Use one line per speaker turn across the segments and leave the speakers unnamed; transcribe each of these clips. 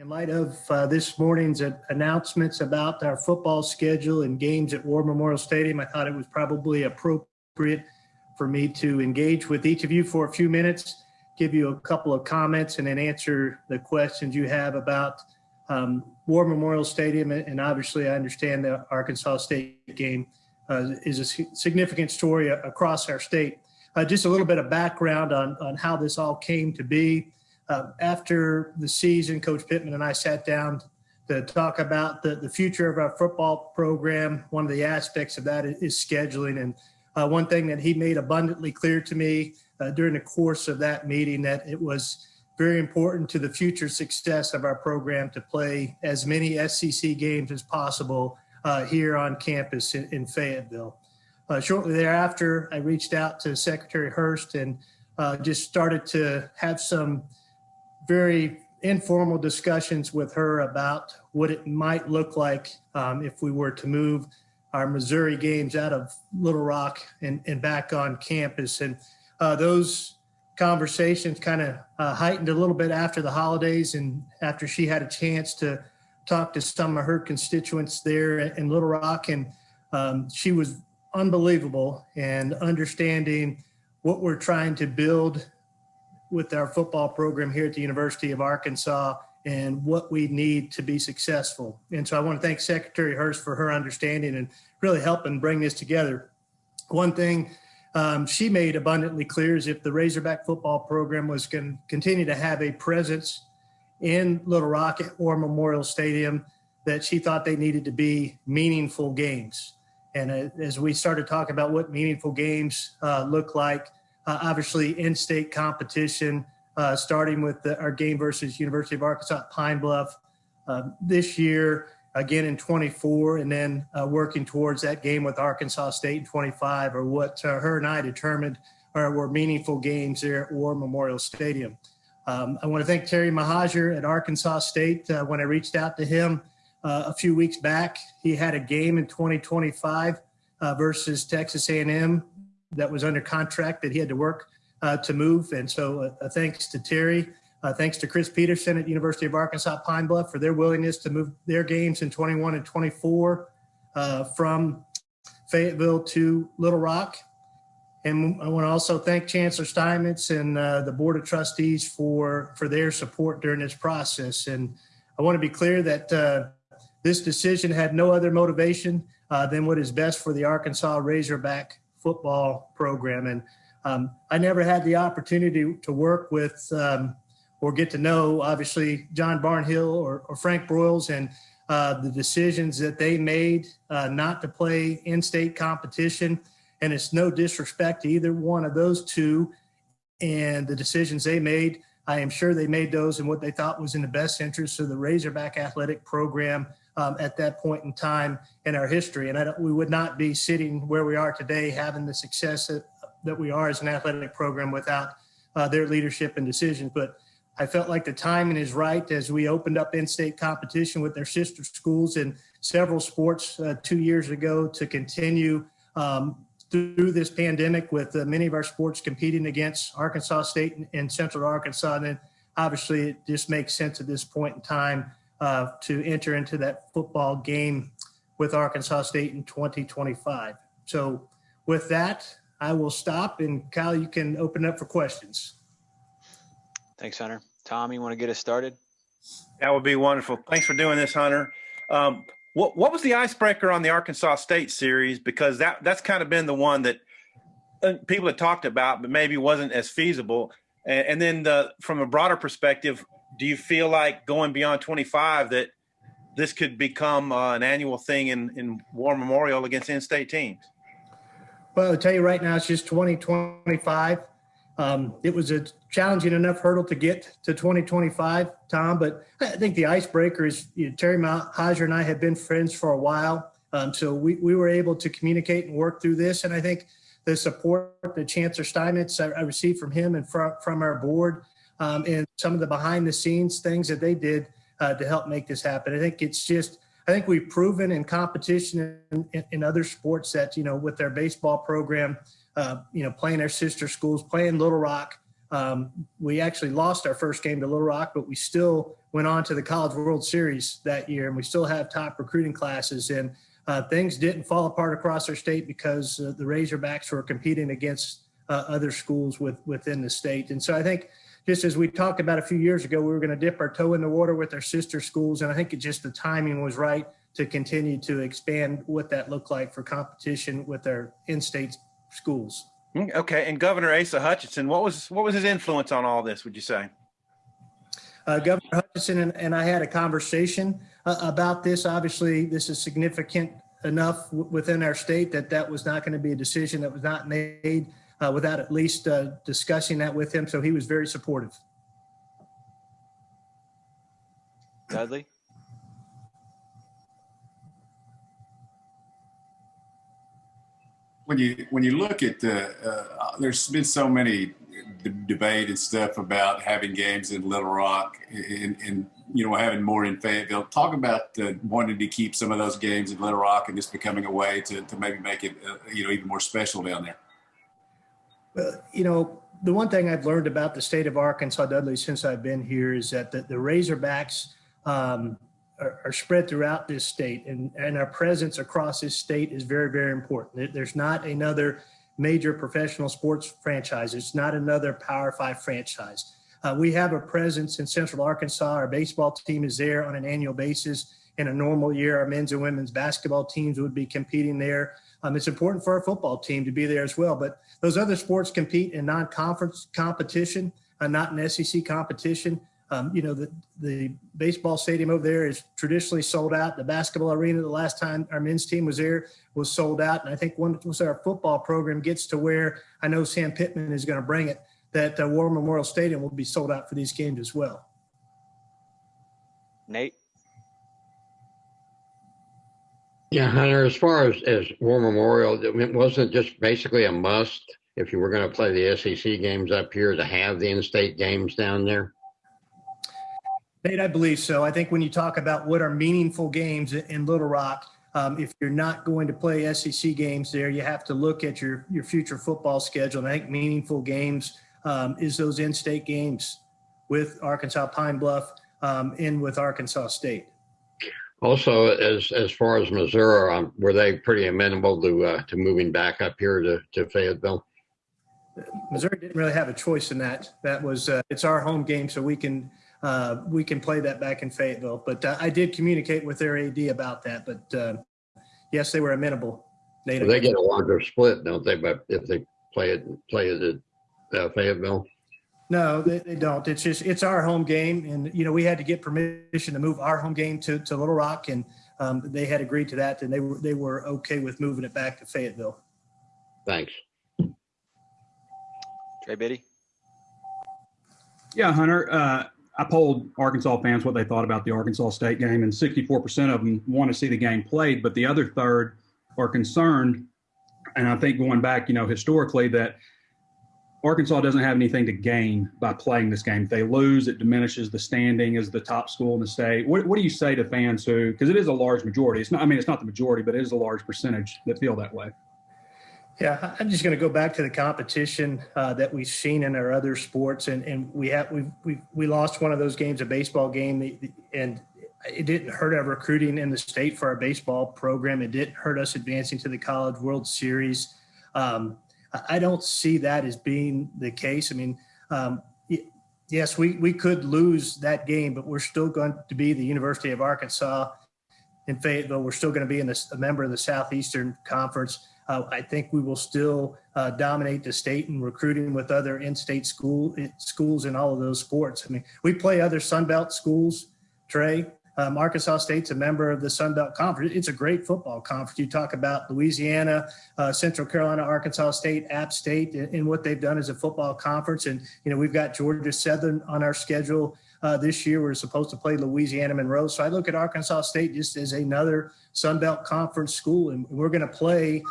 In light of uh, this morning's announcements about our football schedule and games at War Memorial Stadium, I thought it was probably appropriate for me to engage with each of you for a few minutes, give you a couple of comments, and then answer the questions you have about um, War Memorial Stadium. And obviously, I understand the Arkansas State game uh, is a significant story across our state. Uh, just a little bit of background on, on how this all came to be. Uh, after the season, Coach Pittman and I sat down to talk about the, the future of our football program. One of the aspects of that is, scheduling. And uh, one thing that he made abundantly clear to me uh, during the course of that meeting that it was very important to the future success of our program to play as many SEC games as possible uh, here on campus in, in Fayetteville. Uh, shortly thereafter, I reached out to Secretary Hurst and uh, just started to have some very informal discussions with her about what it might look like um, if we were to move our Missouri games out of Little Rock and, and back on campus. And uh, those conversations kind of uh, heightened a little bit after the holidays and after she had a chance to talk to some of her constituents there in Little Rock. And um, she was unbelievable and understanding what we're trying to build with our football program here at the University of Arkansas and what we need to be successful. And so I want to thank Secretary Hurst for her understanding and really helping bring this together. One thing um, she made abundantly clear is if the Razorback football program was going to continue to have a presence in Little Rock or Memorial Stadium, that she thought they needed to be meaningful games. And uh, as we started talking about what meaningful games uh, look like, uh, obviously in-state competition, uh, starting with the, our game versus University of Arkansas at Pine Bluff uh, this year, again in 24, and then uh, working towards that game with Arkansas State in 25, or what uh, her and I determined are, were meaningful games there at War Memorial Stadium. Um, I want to thank Terry Mohajir at Arkansas State. Uh, when I reached out to him a few weeks back, he had a game in 2025 versus Texas A&M that was under contract that he had to work uh, to move. And so uh, uh, thanks to Terry, uh, thanks to Chris Peterson at University of Arkansas Pine Bluff for their willingness to move their games in 21 and 24 uh, from Fayetteville to Little Rock. And I want to also thank Chancellor Steinmetz and uh, the Board of Trustees for, for their support during this process. And I want to be clear that this decision had no other motivation than what is best for the Arkansas Razorback football program. And um, I never had the opportunity to work with um, or get to know, obviously, John Barnhill or, or Frank Broyles and uh, the decisions that they made uh, not to play in-state competition. And it's no disrespect to either one of those two and the decisions they made. I am sure they made those in what they thought was in the best interest of the Razorback athletic program um, at that point in time in our history. And we would not be sitting where we are today having the success that, that we are as an athletic program without uh, their leadership and decisions. But I felt like the timing is right as we opened up in-state competition with their sister schools in several sports uh, two years ago to continue um, through this pandemic with uh, many of our sports competing against Arkansas State and, and Central Arkansas. And then obviously it just makes sense at this point in time uh, to enter into that football game with Arkansas State in 2025. So with that, I will stop and Kyle, you can open up for questions.
Thanks, Hunter. Tom, you want to get us started?
That would be wonderful. Thanks for doing this, Hunter. Um, what what was the icebreaker on the Arkansas State series? Because that that's kind of been the one that uh, people had talked about, but maybe wasn't as feasible. And, and then the, from a broader perspective, do you feel like going beyond 25 that this could become uh, an annual thing in, in War Memorial against in-state teams?
Well, I'll tell you right now, it's just 2025. Um, it was a challenging enough hurdle to get to 2025, Tom, but I think the icebreaker is you know, Terry Mohajir and I have been friends for a while. Um, so we, we were able to communicate and work through this. And I think the support that Chancellor Steinmetz I, I received from him and from, from our board um, and some of the behind the scenes things that they did uh, to help make this happen. I think it's just, I think we've proven in competition in, in, other sports that, you know, with their baseball program, uh, you know, playing their sister schools, playing Little Rock, Um, we actually lost our first game to Little Rock, but we still went on to the College World Series that year, and we still have top recruiting classes. And uh, things didn't fall apart across our state because uh, the Razorbacks were competing against uh, other schools with, within the state. And so I think just as we talked about a few years ago, we were going to dip our toe in the water with our sister schools. And I think it just the timing was right to continue to expand what that looked like for competition with our in-state schools.
Mm, Okay, and Governor Asa Hutchinson, what was what was his influence on all this? Would you say?
Uh, Governor Hutchinson and, and I had a conversation uh, about this. Obviously, this is significant enough within our state that that was not going to be a decision that was not made uh, without at least uh, discussing that with him. So he was very supportive.
Dudley?
when you when you look at the uh, there's been so many d- debate and stuff about having games in Little Rock and, and you know having more in Fayetteville. Talk about uh, wanting to keep some of those games in Little Rock and just becoming a way to, to maybe make it uh, you know even more special down there.
Well, you know, the one thing I've learned about the state of Arkansas, Dudley, since I've been here is that the, the Razorbacks um, are, are spread throughout this state and, and our presence across this state is very, very important. There's not another major professional sports franchise. It's not another Power Five franchise. Uh, we have a presence in Central Arkansas. Our baseball team is there on an annual basis. In a normal year, our men's and women's basketball teams would be competing there. Um, it's important for our football team to be there as well. But those other sports compete in non-conference competition, uh, not in SEC competition. Um, you know, the, the baseball stadium over there is traditionally sold out. The basketball arena, the last time our men's team was there, was sold out. And I think once our football program gets to where I know Sam Pittman is going to bring it, that uh, War Memorial Stadium will be sold out for these games as well.
Nate?
Yeah, Hunter, as far as, as War Memorial, it wasn't just basically a must if you were going to play the SEC games up here to have the in-state games down there?
Nate, I believe so. I think when you talk about what are meaningful games in Little Rock, um, if you're not going to play SEC games there, you have to look at your your future football schedule. And I think meaningful games um, is those in-state games with Arkansas Pine Bluff um, and with Arkansas State.
Also, as as far as Missouri, um, were they pretty amenable to uh, to moving back up here to, to Fayetteville?
Missouri didn't really have a choice in that. That was uh, it's our home game, so we can uh, we can play that back in Fayetteville. But uh, I did communicate with their AD about that. But uh, yes, they were amenable. Nate,
They get a larger split, don't they? But if they play it play it at uh, Fayetteville,
No, they, they don't. It's just it's our home game, and you know we had to get permission to move our home game to, to Little Rock, and um, they had agreed to that, and they were they were okay with moving it back to Fayetteville.
thanks.
Trey Biddy?
Yeah, Hunter. Uh, I polled Arkansas fans what they thought about the Arkansas State game, and 64% of them want to see the game played, but the other third are concerned. And I think going back, you know, historically, that Arkansas doesn't have anything to gain by playing this game. If they lose, it diminishes the standing as the top school in the state. What, what do you say to fans who, because it is a large majority? It's not. I mean, it's not the majority, but it is a large percentage that feel that way.
Yeah, I'm just going to go back to the competition uh, that we've seen in our other sports, and, and we have we we we lost one of those games, a baseball game, and it didn't hurt our recruiting in the state for our baseball program. It didn't hurt us advancing to the College World Series. Um, I don't see that as being the case. I mean, um, yes, we we could lose that game, but we're still going to be the University of Arkansas in Fayetteville. We're still going to be in this, a member of the Southeastern Conference. Uh, I think we will still uh, dominate the state in recruiting with other in-state school schools in all of those sports. I mean, we play other Sun Belt schools. Trey, um, Arkansas State's a member of the Sun Belt Conference. It's a great football conference. You talk about Louisiana, uh, Central Carolina, Arkansas State, App State, and, and what they've done as a football conference. And you know, we've got Georgia Southern on our schedule uh, this year. We're supposed to play Louisiana Monroe. So I look at Arkansas State just as another Sun Belt Conference school, and we're going to play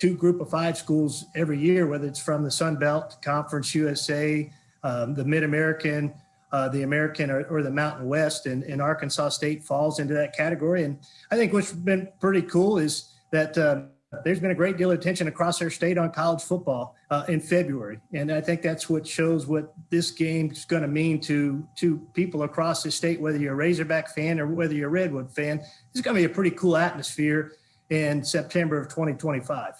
two group of five schools every year, whether it's from the Sun Belt Conference USA, um, the Mid American, uh, the American, or, or, the Mountain West, and, and, Arkansas State falls into that category. And I think what's been pretty cool is that um, there's been a great deal of attention across our state on college football uh, in February, and I think that's what shows what this game is going to mean to to people across the state. Whether you're a Razorback fan or whether you're a Red Wolf fan, it's going to be a pretty cool atmosphere in September of 2025.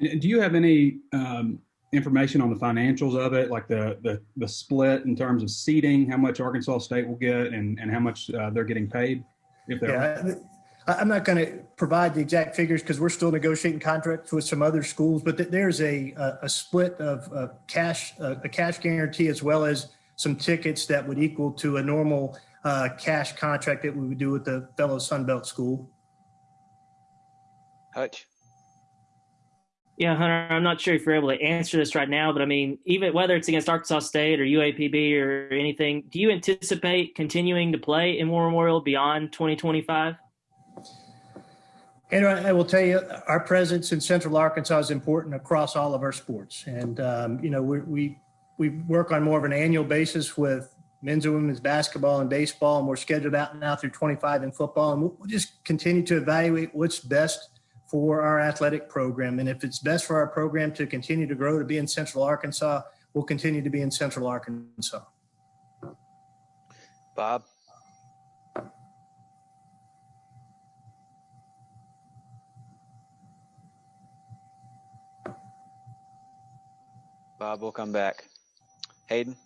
Do you have any um, information on the financials of it, like the, the the split in terms of seating, how much Arkansas State will get, and and how much uh, they're getting paid? If they're
Yeah, I- I'm not going to provide the exact figures because we're still negotiating contracts with some other schools, but th- there's a, a, a split of uh, cash, uh, a cash guarantee as well as some tickets that would equal to a normal uh, cash contract that we would do with the fellow Sunbelt school.
Hutch.
Yeah, Hunter, I'm not sure if you're able to answer this right now, but I mean, even whether it's against Arkansas State or UAPB or anything, do you anticipate continuing to play in War Memorial beyond 2025?
And I will tell you, our presence in Central Arkansas is important across all of our sports. And, um, you know, we, we, we work on more of an annual basis with men's and women's basketball and baseball, and we're scheduled out now through 25 in football. And we'll just continue to evaluate what's best for our athletic program. And if it's best for our program to continue to grow to be in Central Arkansas, we'll continue to be in Central Arkansas.
Bob. Bob, we'll come back. Hayden.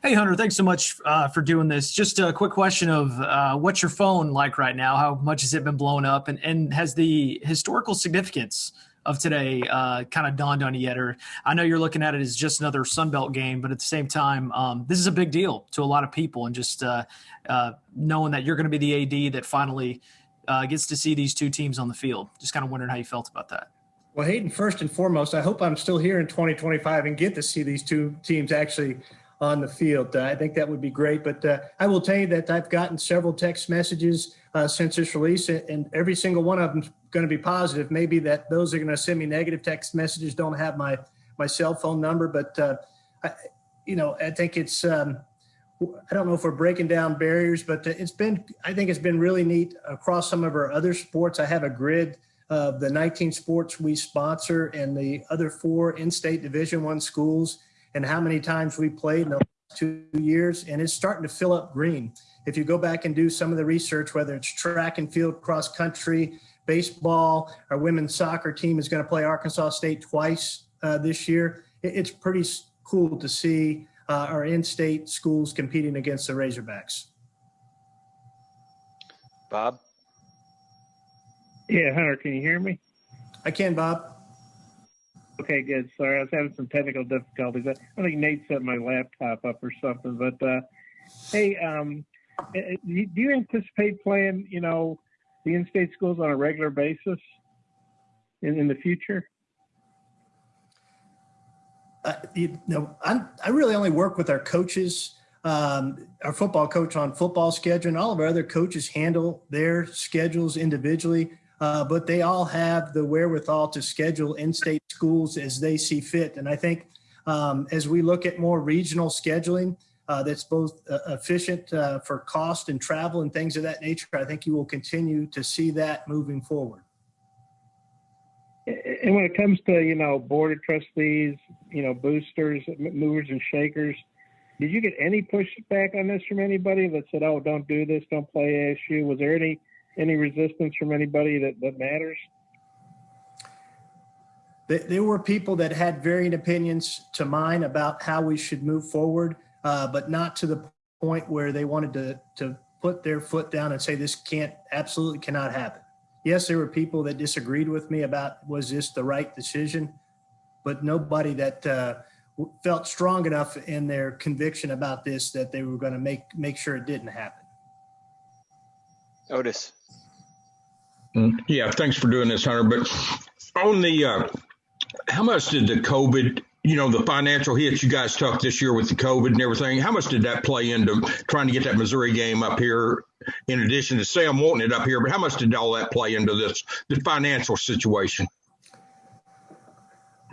Hey, Hunter, thanks so much uh, for doing this. Just a quick question of uh, what's your phone like right now? How much has it been blown up? And, and has the historical significance of today uh, kind of dawned on you yet? Or I know you're looking at it as just another Sunbelt game, but at the same time, um, this is a big deal to a lot of people. And just uh, uh, knowing that you're going to be the AD that finally uh, gets to see these two teams on the field. Just kind of wondering how you felt about that.
Well, Hayden, first and foremost, I hope I'm still here in 2025 and get to see these two teams actually on the field. Uh, I think that would be great. But uh, I will tell you that I've gotten several text messages uh, since this release, and every single one of them going to be positive. Maybe that those are going to send me negative text messages don't have my my cell phone number, but uh, I, you know, I think it's. Um, I don't know if we're breaking down barriers, but it's been. I think it's been really neat across some of our other sports. I have a grid of the 19 sports we sponsor and the other four in-state Division One schools and how many times we played in the last two years, and it's starting to fill up green. If you go back and do some of the research, whether it's track and field, cross country, baseball, our women's soccer team is going to play Arkansas State twice uh, this year. It's pretty cool to see uh, our in-state schools competing against the Razorbacks.
Bob.
Yeah, Hunter, can you hear me?
I can, Bob.
Okay, good. Sorry, I was having some technical difficulties. I think Nate set my laptop up or something. But uh, hey, um, eh, eh, do you anticipate playing, you know, the in-state schools on a regular basis in, in the future?
uh, you know, I'm, I really only work with our coaches, um, our football coach on football schedule, and all of our other coaches handle their schedules individually. Uh, but they all have the wherewithal to schedule in-state schools as they see fit. And I think um, as we look at more regional scheduling, uh, that's both uh, efficient uh, for cost and travel and things of that nature. I think you will continue to see that moving forward.
And when it comes to, you know, board of trustees, you know, boosters, movers and shakers, did you get any pushback on this from anybody that said, oh, don't do this, don't play ASU? Was there any any resistance from anybody that, that matters?
Th- There were people that had varying opinions to mine about how we should move forward, uh, but not to the point where they wanted to, to put their foot down and say this can't, absolutely cannot happen. Yes, there were people that disagreed with me about was this the right decision, but nobody that uh, felt strong enough in their conviction about this that they were going to make make sure it didn't happen.
Otis.
Mm, Yeah, thanks for doing this, Hunter. But on the, uh, how much did the COVID, you know, the financial hits you guys took this year with the COVID and everything, how much did that play into trying to get that Missouri game up here? In addition to Sam wanting it up here, but how much did all that play into this, the financial situation?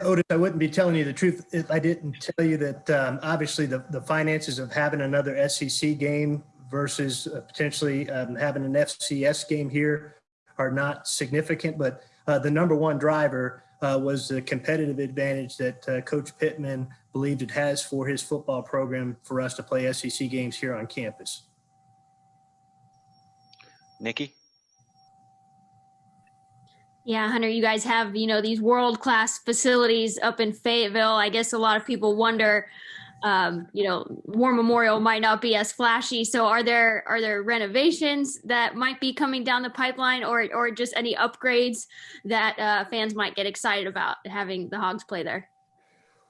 Otis, I wouldn't be telling you the truth if I didn't tell you that um, obviously the, the finances of having another SEC game versus uh, potentially um, having an FCS game here are not significant. But uh, the number one driver uh, was the competitive advantage that uh, Coach Pittman believed it has for his football program for us to play SEC games here on campus.
Nikki?
Yeah, Hunter, you guys have, you know, these world class facilities up in Fayetteville. I guess a lot of people wonder, um, you know, War Memorial might not be as flashy. So are there are there renovations that might be coming down the pipeline or or just any upgrades that uh, fans might get excited about having the Hogs play there?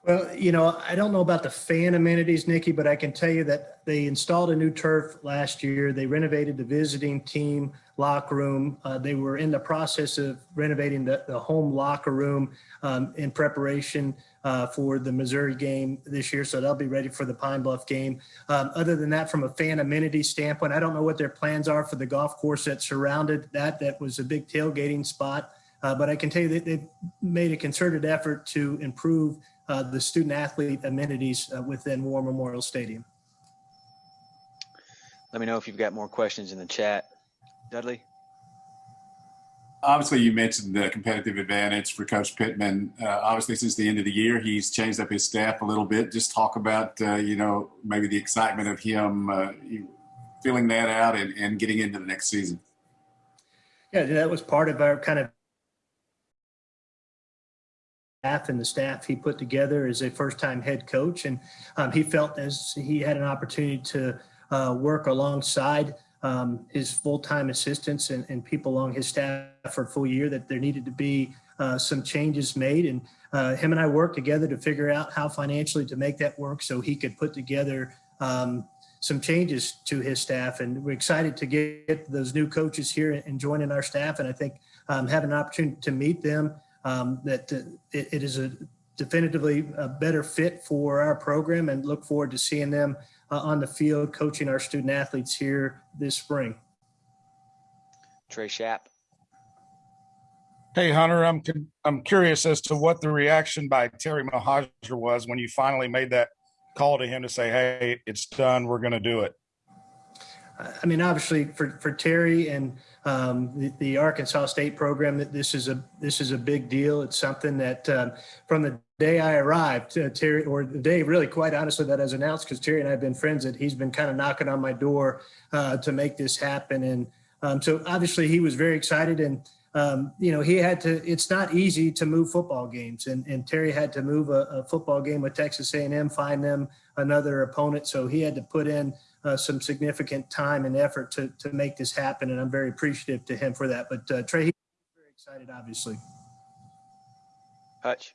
Well, you know, I don't know about the fan amenities, Nikki, but I can tell you that they installed a new turf last year. They renovated the visiting team locker room. Uh, they were in the process of renovating the, the home locker room um, in preparation uh, for the Missouri game this year. So they'll be ready for the Pine Bluff game. Um, other than that, from a fan amenity standpoint, I don't know what their plans are for the golf course that surrounded that. That was a big tailgating spot. Uh, but I can tell you that they've made a concerted effort to improve uh, the student athlete amenities uh, within War Memorial Stadium.
Let me know if you've got more questions in the chat. Dudley?
Obviously, you mentioned the competitive advantage for Coach Pittman. Uh, obviously, since the end of the year, he's changed up his staff a little bit. Just talk about, uh, you know, maybe the excitement of him uh, filling that out and, and getting into the next season.
Yeah, that was part of our kind of staff and the staff he put together as a first-time head coach, and um, he felt as he had an opportunity to uh, work alongside um, his full-time assistants and, and, people along his staff for a full year that there needed to be uh, some changes made, and uh, him and I worked together to figure out how financially to make that work so he could put together um, some changes to his staff. And we're excited to get those new coaches here and joining our staff. And I think um, having an opportunity to meet them um, that uh, it, it is a definitively a better fit for our program and look forward to seeing them uh, on the field coaching our student athletes here this spring.
Trey Schapp.
Hey Hunter, I'm I'm curious as to what the reaction by Terry Mohajir was when you finally made that call to him to say, "Hey, it's done. We're going to do it."
I mean, obviously, for for Terry and um, the, the, Arkansas State program, that this is a this is a big deal. It's something that um, from the day I arrived, uh, Terry, or the day really, quite honestly, that I was announced, because Terry and I have been friends, that he's been kind of knocking on my door uh, to make this happen, and um, so obviously he was very excited and. Um, you know, he had to, it's not easy to move football games and, and Terry had to move a, a football game with Texas A&M, find them another opponent. So he had to put in uh, some significant time and effort to, to make this happen. And I'm very appreciative to him for that. But uh, Trey, he's very excited, obviously.
Hutch.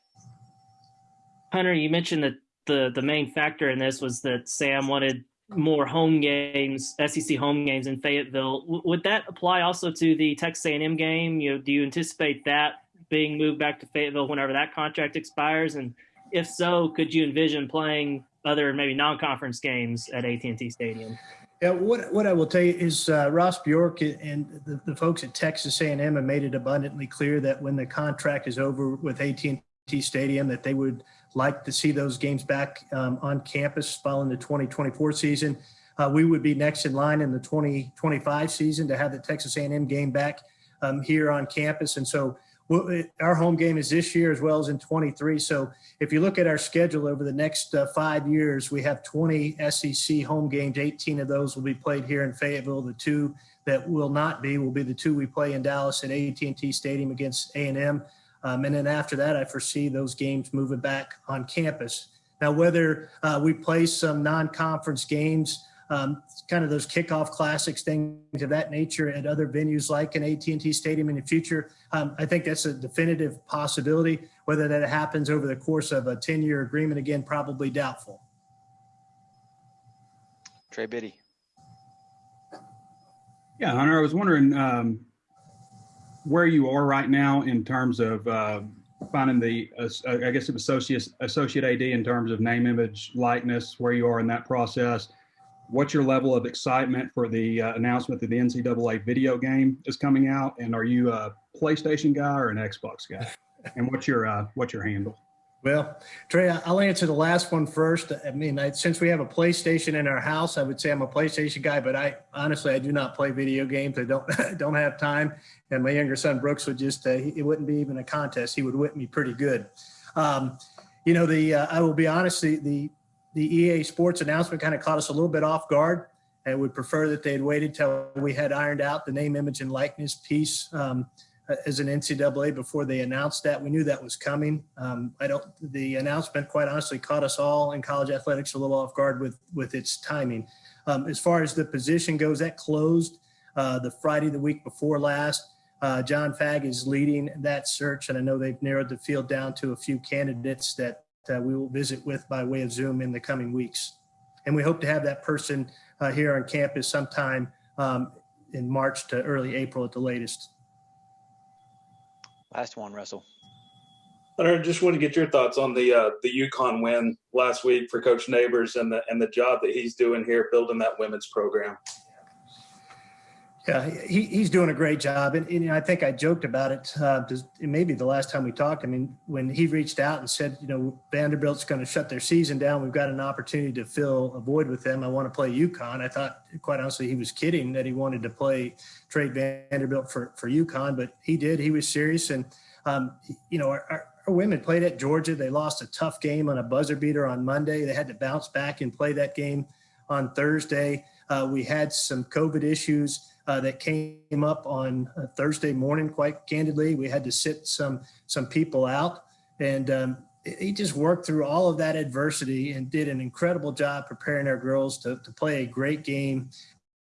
Hunter, you mentioned that the, the main factor in this was that Sam wanted more home games, SEC home games in Fayetteville. W- would that apply also to the Texas A&M game? You know, do you anticipate that being moved back to Fayetteville whenever that contract expires? And if so, could you envision playing other maybe non-conference games at AT&T Stadium.
Yeah, what what I will tell you is uh, Ross Bjork and the, the folks at Texas A&M have made it abundantly clear that when the contract is over with AT&T Stadium, that they would like to see those games back um, on campus following the 2024 season. Uh, we would be next in line in the 2025 season to have the Texas A&M game back um, here on campus, and so our home game is this year as well as in 23. So if you look at our schedule over the next uh, five years, we have 20 SEC home games. 18 of those will be played here in Fayetteville. The two that will not be will be the two we play in Dallas at AT&T Stadium against A&M. Um, and then after that, I foresee those games moving back on campus. Now, whether uh, we play some non-conference games um, kind of those kickoff classics, things of that nature at other venues like an AT&T Stadium in the future. Um, I think that's a definitive possibility. Whether that happens over the course of a 10-year agreement, again, probably doubtful.
Trey Biddy.
Yeah, Hunter, I was wondering um, where you are right now in terms of uh, finding the, uh, I guess, associate associate AD in terms of name, image, likeness, where you are in that process what's your level of excitement for the uh, announcement that the NCAA video game is coming out? And are you a PlayStation guy or an Xbox guy? And what's your uh, what's your handle?
Well, Trey, I'll answer the last one first. I mean, I, since we have a PlayStation in our house, I would say I'm a PlayStation guy, but I honestly I do not play video games. I don't I don't have time. And my younger son Brooks would just uh, he- it wouldn't be even a contest. He would whip me pretty good. Um, you know, the uh, I will be honest. The the the EA Sports announcement kind of caught us a little bit off guard. and would prefer that they had waited till we had ironed out the name, image, and likeness piece. Um, as an NCAA before they announced that. We knew that was coming. Um, I don't. The announcement, quite honestly, caught us all in college athletics a little off guard with with its timing. Um, as far as the position goes, that closed uh, the Friday the week before last. Uh, John Fagg is leading that search, and I know they've narrowed the field down to a few candidates that uh, we will visit with by way of Zoom in the coming weeks. And we hope to have that person uh, here on campus sometime um, in March to early April at the latest.
Last one, Russell.
I just want to get your thoughts on the uh, the UConn win last week for Coach Neighbors and the and the job that he's doing here building that women's program.
Yeah, he, he's doing a great job. And, and I think I joked about it. Uh, maybe the last time we talked, I mean, when he reached out and said, you know, Vanderbilt's going to shut their season down. We've got an opportunity to fill a void with them. I want to play UConn. I thought, quite honestly, he was kidding that he wanted to play trade Vanderbilt for, for UConn, but he did. He was serious. And, um, you know, our, our, our women played at Georgia. They lost a tough game on a buzzer beater on Monday. They had to bounce back and play that game on Thursday. Uh, we had some COVID issues uh, that came up on uh, Thursday morning. Quite candidly, we had to sit some some people out, and um, he just worked through all of that adversity and did an incredible job preparing our girls to, to play a great game.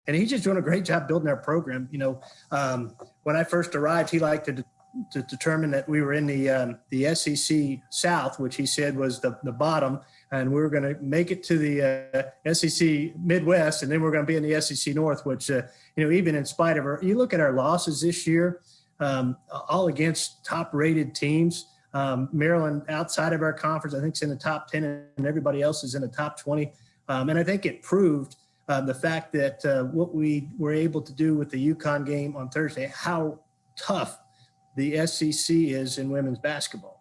And he's just doing a great job building our program. You know, um, when I first arrived, he liked to to determine that we were in the um, the SEC South, which he said was the the bottom, and we were going to make it to the uh, SEC Midwest, and then we are going to be in the SEC North, which uh, you know even in spite of our, you look at our losses this year, um, all against top-rated teams. Um, Maryland outside of our conference, I think, is in the top ten, and everybody else is in the top twenty. Um, and I think it proved uh, the fact that uh, what we were able to do with the UConn game on Thursday, how tough the SEC is in women's basketball.